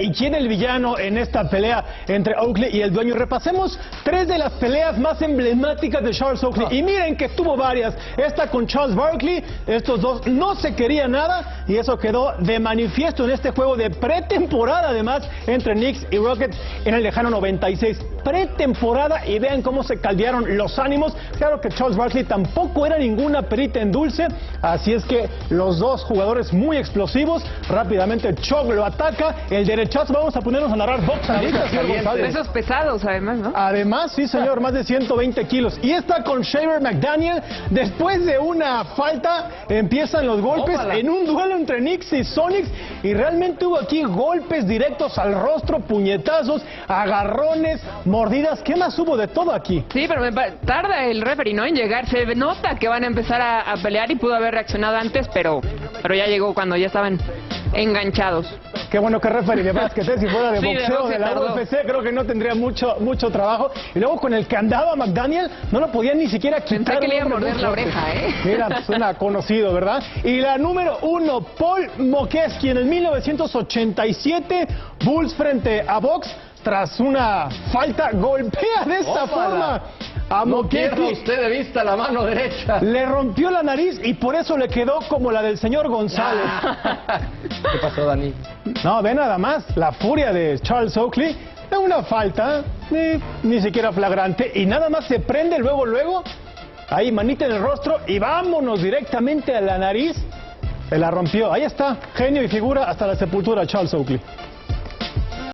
y quién el villano en esta pelea entre Oakley y el dueño. Repasemos tres de las peleas más emblemáticas de Charles Oakley. Y miren que tuvo varias. Esta con Charles Barkley, estos dos no se querían nada y eso quedó de manifiesto en este juego de pretemporada además entre Knicks y Rockets en el lejano 96. Pretemporada y vean cómo se caldearon los ánimos. Claro que Charles Barkley tampoco era ninguna perita en dulce, así es que los dos jugadores muy explosivos, rápidamente Chuck lo ataca, el derechazo, vamos a ponernos a narrar boxadistas. Esos pesados además, ¿no? Además, sí señor, más de 120 kilos. Y está con Shaver McDaniel, después de una falta, empiezan los golpes en un duelo entre Knicks y Sonics, y realmente hubo aquí golpes directos al rostro, puñetazos, agarrones, mordidas, ¿qué más hubo de todo aquí? Sí, pero me tarda el referee, ¿no? En llegar, se nota que van a empezar a, pelear y pudo haber reaccionado antes, pero, pero ya llegó cuando ya estaban enganchados. Qué bueno que referee de básquet, ¿eh? si fuera de boxeo de, la UFC, creo que no tendría mucho mucho trabajo. Y luego con el que andaba McDaniel, no lo podían ni siquiera quitar. Pensé que le iba a morder la oreja, ¿eh? Mira, suena conocido, ¿verdad? Y la número uno, Paul Mokeski, en el 1987, Bulls frente a Box, tras una falta, golpea de esta forma a no usted de vista la mano derecha. Le rompió la nariz y por eso le quedó como la del señor González. ¿Qué pasó, Dani? No, ve nada más, la furia de Charles Oakley. Es una falta, ni, ni siquiera flagrante, y nada más se prende luego, luego, ahí manita en el rostro y vámonos directamente a la nariz. Se la rompió. Ahí está, genio y figura hasta la sepultura Charles Oakley.